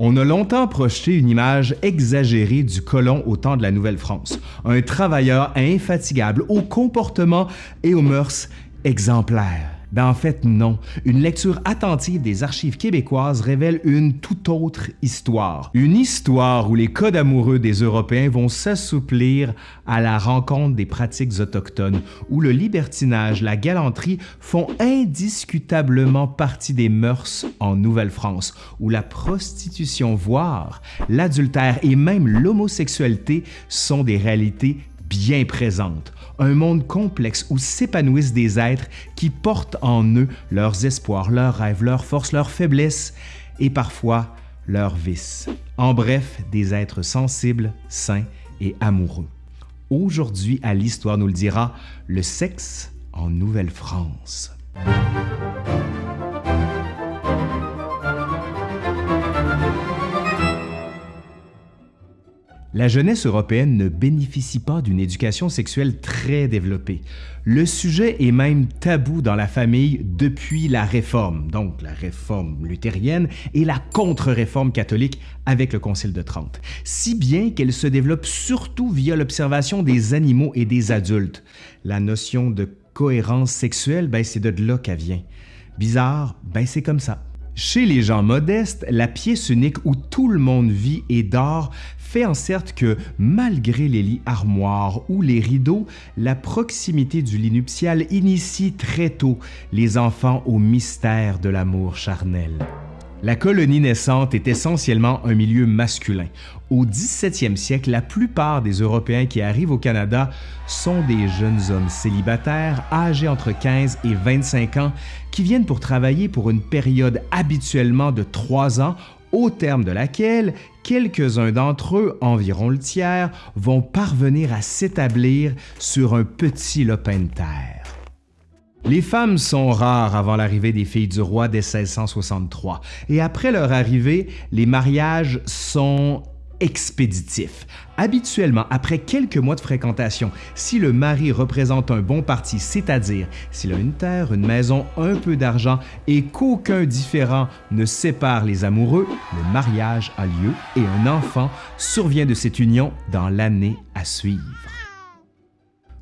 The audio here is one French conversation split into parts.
On a longtemps projeté une image exagérée du colon au temps de la Nouvelle-France, un travailleur infatigable, au comportement et aux mœurs exemplaires. Ben en fait, non. Une lecture attentive des archives québécoises révèle une toute autre histoire. Une histoire où les codes amoureux des Européens vont s'assouplir à la rencontre des pratiques autochtones, où le libertinage, la galanterie font indiscutablement partie des mœurs en Nouvelle-France, où la prostitution, voire l'adultère et même l'homosexualité sont des réalités bien présentes un monde complexe où s'épanouissent des êtres qui portent en eux leurs espoirs, leurs rêves, leurs forces, leurs faiblesses et parfois leurs vices. En bref, des êtres sensibles, sains et amoureux. Aujourd'hui, à l'Histoire nous le dira, le sexe en Nouvelle-France. La jeunesse européenne ne bénéficie pas d'une éducation sexuelle très développée. Le sujet est même tabou dans la famille depuis la Réforme, donc la Réforme luthérienne et la contre-réforme catholique avec le Concile de Trente, si bien qu'elle se développe surtout via l'observation des animaux et des adultes. La notion de cohérence sexuelle, ben c'est de là qu'elle vient. Bizarre, ben c'est comme ça. Chez les gens modestes, la pièce unique où tout le monde vit et dort fait en sorte que, malgré les lits armoires ou les rideaux, la proximité du lit nuptial initie très tôt les enfants au mystère de l'amour charnel. La colonie naissante est essentiellement un milieu masculin. Au 17e siècle, la plupart des Européens qui arrivent au Canada sont des jeunes hommes célibataires âgés entre 15 et 25 ans qui viennent pour travailler pour une période habituellement de 3 ans au terme de laquelle quelques-uns d'entre eux, environ le tiers, vont parvenir à s'établir sur un petit lopin de terre. Les femmes sont rares avant l'arrivée des filles du roi dès 1663, et après leur arrivée, les mariages sont expéditif. Habituellement, après quelques mois de fréquentation, si le mari représente un bon parti, c'est-à-dire s'il a une terre, une maison, un peu d'argent et qu'aucun différent ne sépare les amoureux, le mariage a lieu et un enfant survient de cette union dans l'année à suivre.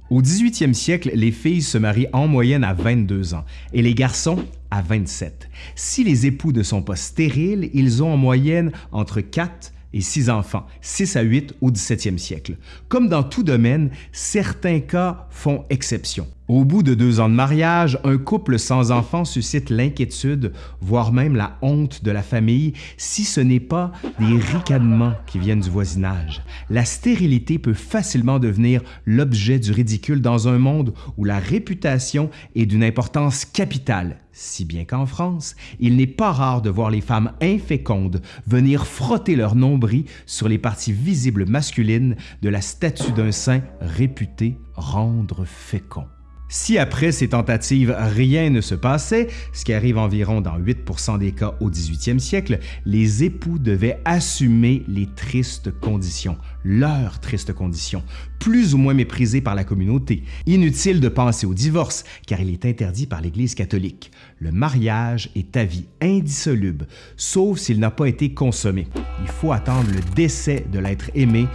Au 18e siècle, les filles se marient en moyenne à 22 ans et les garçons à 27. Si les époux ne sont pas stériles, ils ont en moyenne entre 4 et six enfants, 6 à 8 au 17e siècle. Comme dans tout domaine, certains cas font exception. Au bout de deux ans de mariage, un couple sans enfants suscite l'inquiétude, voire même la honte de la famille, si ce n'est pas des ricanements qui viennent du voisinage. La stérilité peut facilement devenir l'objet du ridicule dans un monde où la réputation est d'une importance capitale, si bien qu'en France, il n'est pas rare de voir les femmes infécondes venir frotter leur nombril sur les parties visibles masculines de la statue d'un saint réputé rendre fécond. Si après ces tentatives, rien ne se passait, ce qui arrive environ dans 8% des cas au 18e siècle, les époux devaient assumer les tristes conditions, leurs tristes conditions, plus ou moins méprisées par la communauté. Inutile de penser au divorce, car il est interdit par l'Église catholique. Le mariage est à vie indissoluble, sauf s'il n'a pas été consommé. Il faut attendre le décès de l'être aimé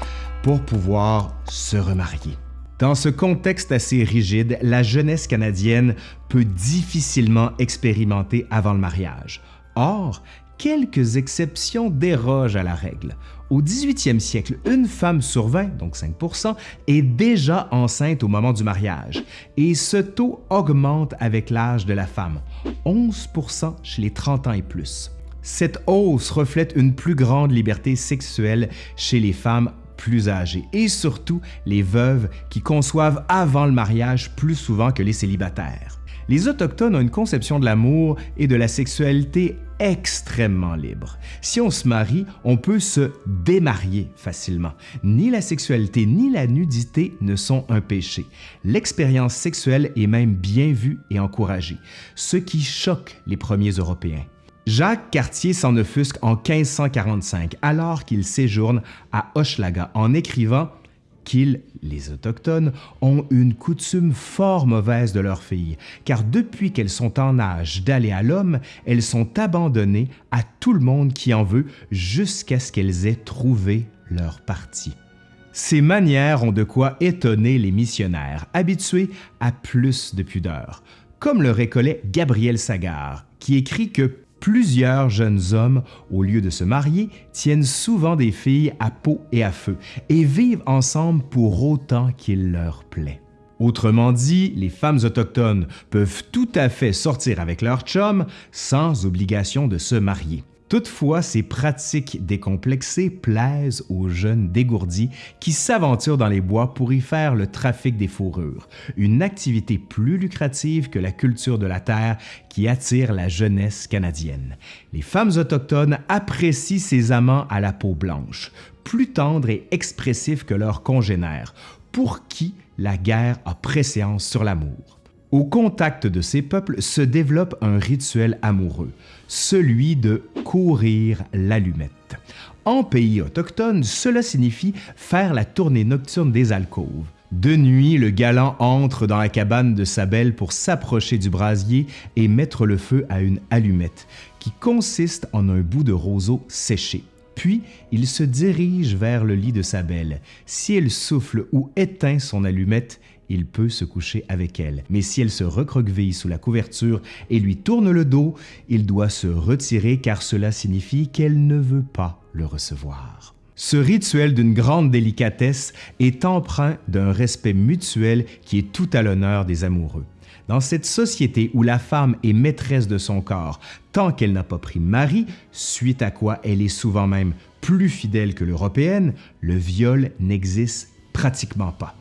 pour pouvoir se remarier. Dans ce contexte assez rigide, la jeunesse canadienne peut difficilement expérimenter avant le mariage. Or, quelques exceptions dérogent à la règle. Au 18e siècle, une femme sur 20, donc 5% est déjà enceinte au moment du mariage, et ce taux augmente avec l'âge de la femme, 11% chez les 30 ans et plus. Cette hausse reflète une plus grande liberté sexuelle chez les femmes plus âgées et surtout les veuves qui conçoivent avant le mariage plus souvent que les célibataires. Les Autochtones ont une conception de l'amour et de la sexualité extrêmement libre. Si on se marie, on peut se démarier facilement. Ni la sexualité ni la nudité ne sont un péché. L'expérience sexuelle est même bien vue et encouragée, ce qui choque les premiers Européens. Jacques Cartier s'en offusque en 1545 alors qu'il séjourne à Hochelaga en écrivant qu'ils, les Autochtones, ont une coutume fort mauvaise de leurs filles, car depuis qu'elles sont en âge d'aller à l'homme, elles sont abandonnées à tout le monde qui en veut jusqu'à ce qu'elles aient trouvé leur parti. Ces manières ont de quoi étonner les missionnaires, habitués à plus de pudeur, comme le récollet Gabriel Sagar, qui écrit que plusieurs jeunes hommes, au lieu de se marier, tiennent souvent des filles à peau et à feu et vivent ensemble pour autant qu'il leur plaît. Autrement dit, les femmes autochtones peuvent tout à fait sortir avec leur chum sans obligation de se marier. Toutefois, ces pratiques décomplexées plaisent aux jeunes dégourdis qui s'aventurent dans les bois pour y faire le trafic des fourrures, une activité plus lucrative que la culture de la terre qui attire la jeunesse canadienne. Les femmes autochtones apprécient ces amants à la peau blanche, plus tendres et expressifs que leurs congénères, pour qui la guerre a préséance sur l'amour. Au contact de ces peuples se développe un rituel amoureux, celui de courir l'allumette. En pays autochtone, cela signifie faire la tournée nocturne des alcôves. De nuit, le galant entre dans la cabane de sa belle pour s'approcher du brasier et mettre le feu à une allumette, qui consiste en un bout de roseau séché. Puis, il se dirige vers le lit de sa belle. Si elle souffle ou éteint son allumette, il peut se coucher avec elle. Mais si elle se recroqueville sous la couverture et lui tourne le dos, il doit se retirer car cela signifie qu'elle ne veut pas le recevoir. Ce rituel d'une grande délicatesse est empreint d'un respect mutuel qui est tout à l'honneur des amoureux. Dans cette société où la femme est maîtresse de son corps tant qu'elle n'a pas pris mari, suite à quoi elle est souvent même plus fidèle que l'européenne, le viol n'existe pratiquement pas.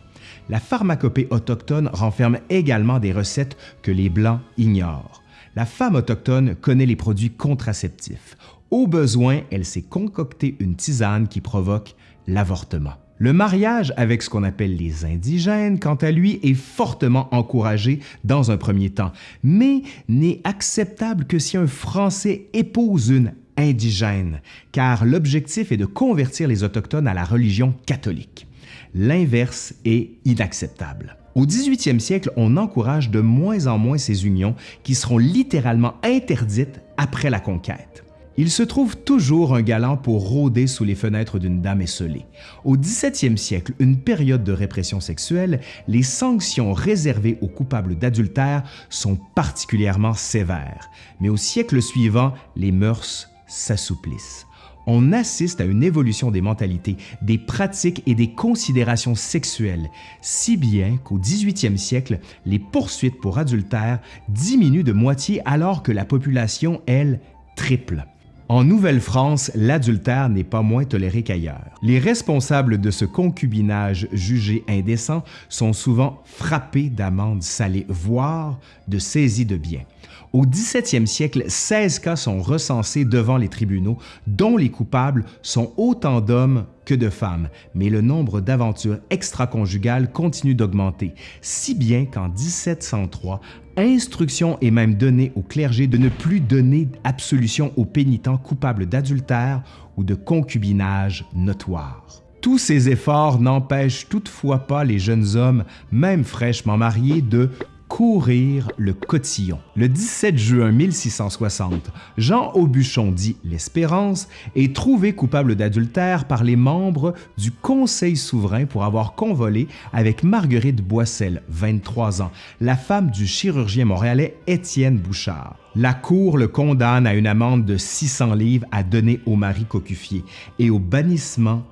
La pharmacopée autochtone renferme également des recettes que les Blancs ignorent. La femme autochtone connaît les produits contraceptifs. Au besoin, elle s'est concocté une tisane qui provoque l'avortement. Le mariage avec ce qu'on appelle les indigènes, quant à lui, est fortement encouragé dans un premier temps, mais n'est acceptable que si un Français épouse une indigène, car l'objectif est de convertir les Autochtones à la religion catholique l'inverse est inacceptable. Au 18e siècle, on encourage de moins en moins ces unions qui seront littéralement interdites après la conquête. Il se trouve toujours un galant pour rôder sous les fenêtres d'une dame esselée. Au 17e siècle, une période de répression sexuelle, les sanctions réservées aux coupables d'adultère sont particulièrement sévères. Mais au siècle suivant, les mœurs s'assouplissent on assiste à une évolution des mentalités, des pratiques et des considérations sexuelles, si bien qu'au 18e siècle, les poursuites pour adultère diminuent de moitié alors que la population, elle, triple. En Nouvelle-France, l'adultère n'est pas moins toléré qu'ailleurs. Les responsables de ce concubinage jugé indécent sont souvent frappés d'amendes salées, voire de saisies de biens. Au 17e siècle, 16 cas sont recensés devant les tribunaux, dont les coupables sont autant d'hommes que de femmes, mais le nombre d'aventures extraconjugales continue d'augmenter, si bien qu'en 1703, instruction est même donnée au clergé de ne plus donner absolution aux pénitents coupables d'adultère ou de concubinage notoire. Tous ces efforts n'empêchent toutefois pas les jeunes hommes, même fraîchement mariés, de courir le cotillon. Le 17 juin 1660, Jean Aubuchon, dit l'Espérance, est trouvé coupable d'adultère par les membres du Conseil souverain pour avoir convolé avec Marguerite Boissel, 23 ans, la femme du chirurgien montréalais Étienne Bouchard. La Cour le condamne à une amende de 600 livres à donner au mari cocufié et au bannissement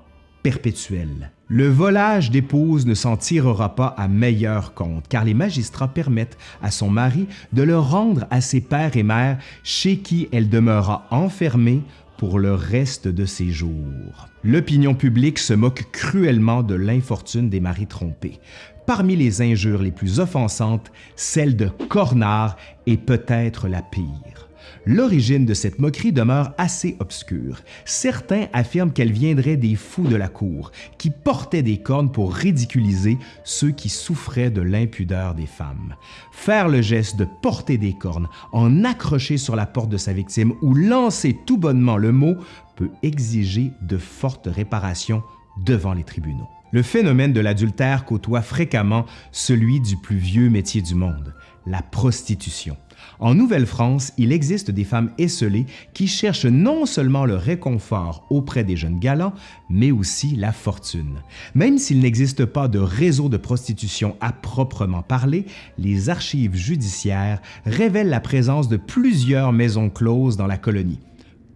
perpétuel. Le volage d'épouse ne s'en tirera pas à meilleur compte, car les magistrats permettent à son mari de le rendre à ses pères et mères chez qui elle demeurera enfermée pour le reste de ses jours. L'opinion publique se moque cruellement de l'infortune des maris trompés. Parmi les injures les plus offensantes, celle de Cornard est peut-être la pire. L'origine de cette moquerie demeure assez obscure. Certains affirment qu'elle viendrait des fous de la cour, qui portaient des cornes pour ridiculiser ceux qui souffraient de l'impudeur des femmes. Faire le geste de porter des cornes, en accrocher sur la porte de sa victime ou lancer tout bonnement le mot peut exiger de fortes réparations devant les tribunaux. Le phénomène de l'adultère côtoie fréquemment celui du plus vieux métier du monde, la prostitution. En Nouvelle-France, il existe des femmes esselées qui cherchent non seulement le réconfort auprès des jeunes galants, mais aussi la fortune. Même s'il n'existe pas de réseau de prostitution à proprement parler, les archives judiciaires révèlent la présence de plusieurs maisons closes dans la colonie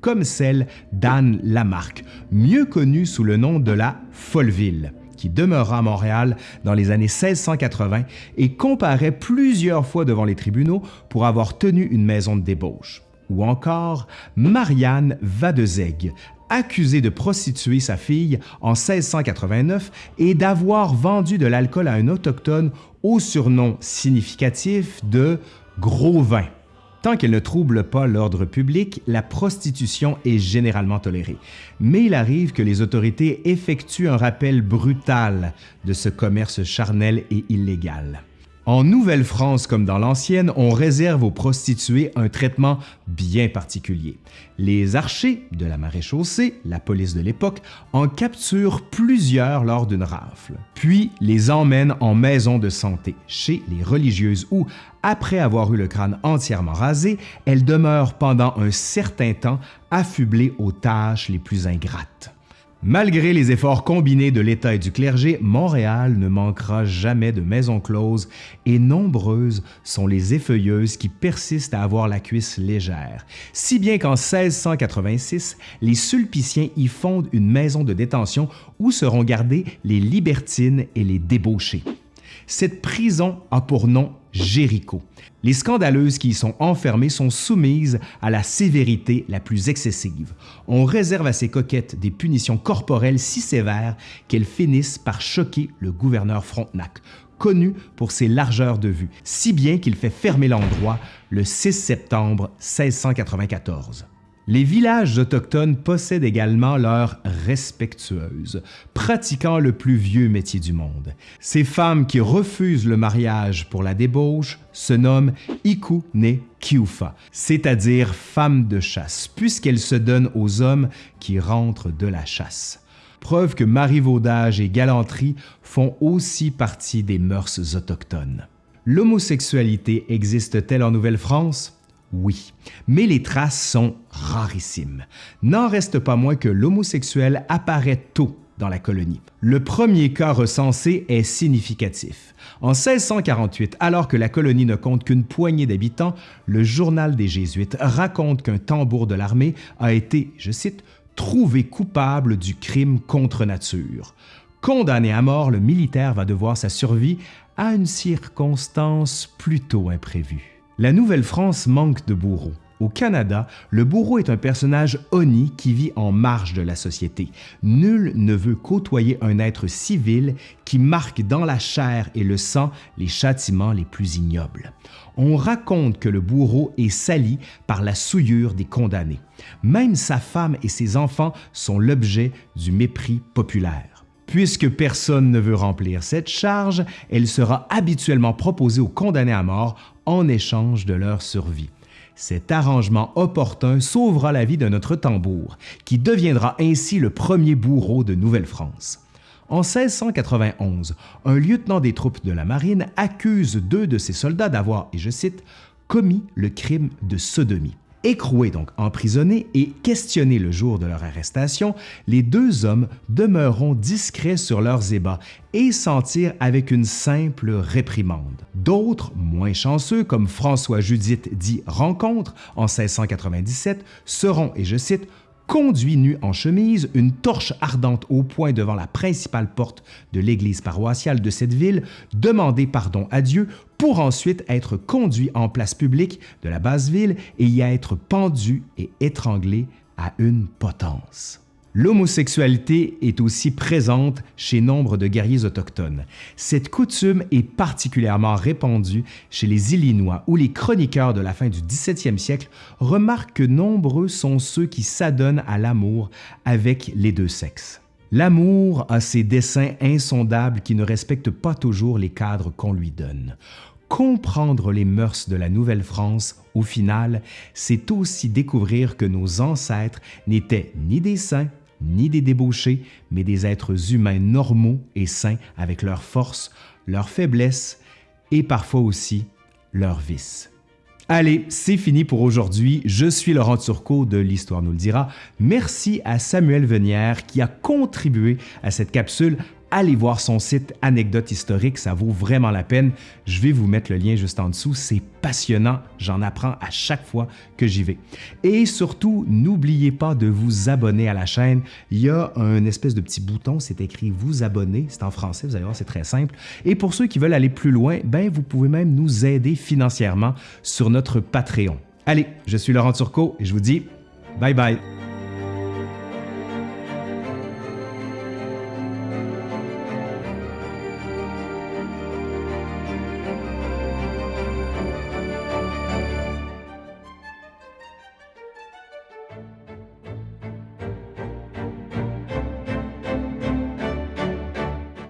comme celle d'Anne Lamarque, mieux connue sous le nom de la Folleville qui demeura à Montréal dans les années 1680 et comparaît plusieurs fois devant les tribunaux pour avoir tenu une maison de débauche. Ou encore Marianne Vadezeg, accusée de prostituer sa fille en 1689 et d'avoir vendu de l'alcool à un autochtone au surnom significatif de « gros vin ». Tant qu'elle ne trouble pas l'ordre public, la prostitution est généralement tolérée. Mais il arrive que les autorités effectuent un rappel brutal de ce commerce charnel et illégal. En Nouvelle-France comme dans l'ancienne, on réserve aux prostituées un traitement bien particulier. Les archers de la maréchaussée, la police de l'époque, en capturent plusieurs lors d'une rafle, puis les emmènent en maison de santé, chez les religieuses où, après avoir eu le crâne entièrement rasé, elles demeurent pendant un certain temps affublées aux tâches les plus ingrates. Malgré les efforts combinés de l'État et du clergé, Montréal ne manquera jamais de maisons closes et nombreuses sont les effeuilleuses qui persistent à avoir la cuisse légère, si bien qu'en 1686, les Sulpiciens y fondent une maison de détention où seront gardés les libertines et les débauchés. Cette prison a pour nom Jéricho. Les scandaleuses qui y sont enfermées sont soumises à la sévérité la plus excessive. On réserve à ces coquettes des punitions corporelles si sévères qu'elles finissent par choquer le gouverneur Frontenac, connu pour ses largeurs de vue, si bien qu'il fait fermer l'endroit le 6 septembre 1694. Les villages autochtones possèdent également leurs respectueuses, pratiquant le plus vieux métier du monde. Ces femmes qui refusent le mariage pour la débauche se nomment Iku ne Kiufa, c'est-à-dire femmes de chasse, puisqu'elles se donnent aux hommes qui rentrent de la chasse. Preuve que marivaudage et galanterie font aussi partie des mœurs autochtones. L'homosexualité existe-t-elle en Nouvelle-France? Oui, mais les traces sont rarissimes. N'en reste pas moins que l'homosexuel apparaît tôt dans la colonie. Le premier cas recensé est significatif. En 1648, alors que la colonie ne compte qu'une poignée d'habitants, le journal des Jésuites raconte qu'un tambour de l'armée a été, je cite, trouvé coupable du crime contre nature. Condamné à mort, le militaire va devoir sa survie à une circonstance plutôt imprévue. La Nouvelle-France manque de bourreaux. Au Canada, le bourreau est un personnage honni qui vit en marge de la société. Nul ne veut côtoyer un être civil qui marque dans la chair et le sang les châtiments les plus ignobles. On raconte que le bourreau est sali par la souillure des condamnés. Même sa femme et ses enfants sont l'objet du mépris populaire. Puisque personne ne veut remplir cette charge, elle sera habituellement proposée aux condamnés à mort en échange de leur survie. Cet arrangement opportun sauvera la vie de notre tambour, qui deviendra ainsi le premier bourreau de Nouvelle-France. En 1691, un lieutenant des troupes de la marine accuse deux de ses soldats d'avoir, et je cite, commis le crime de sodomie. Écroués donc emprisonnés et questionnés le jour de leur arrestation, les deux hommes demeureront discrets sur leurs ébats et s'en tirent avec une simple réprimande. D'autres, moins chanceux, comme François Judith dit Rencontre en 1697, seront, et je cite, conduit nu en chemise, une torche ardente au poing devant la principale porte de l'église paroissiale de cette ville, demander pardon à Dieu pour ensuite être conduit en place publique de la basse ville et y être pendu et étranglé à une potence. L'homosexualité est aussi présente chez nombre de guerriers autochtones. Cette coutume est particulièrement répandue chez les Illinois où les chroniqueurs de la fin du 17e siècle remarquent que nombreux sont ceux qui s'adonnent à l'amour avec les deux sexes. L'amour a ses desseins insondables qui ne respectent pas toujours les cadres qu'on lui donne. Comprendre les mœurs de la Nouvelle-France, au final, c'est aussi découvrir que nos ancêtres n'étaient ni des saints ni des débauchés, mais des êtres humains normaux et sains avec leurs forces, leurs faiblesses et parfois aussi leurs vices. Allez, c'est fini pour aujourd'hui. Je suis Laurent Turcot de l'Histoire nous le dira. Merci à Samuel Venière qui a contribué à cette capsule allez voir son site Anecdote historique, ça vaut vraiment la peine. Je vais vous mettre le lien juste en dessous, c'est passionnant, j'en apprends à chaque fois que j'y vais. Et surtout, n'oubliez pas de vous abonner à la chaîne. Il y a un espèce de petit bouton, c'est écrit vous abonner, c'est en français, vous allez voir, c'est très simple. Et pour ceux qui veulent aller plus loin, ben vous pouvez même nous aider financièrement sur notre Patreon. Allez, je suis Laurent Turcot et je vous dis bye bye.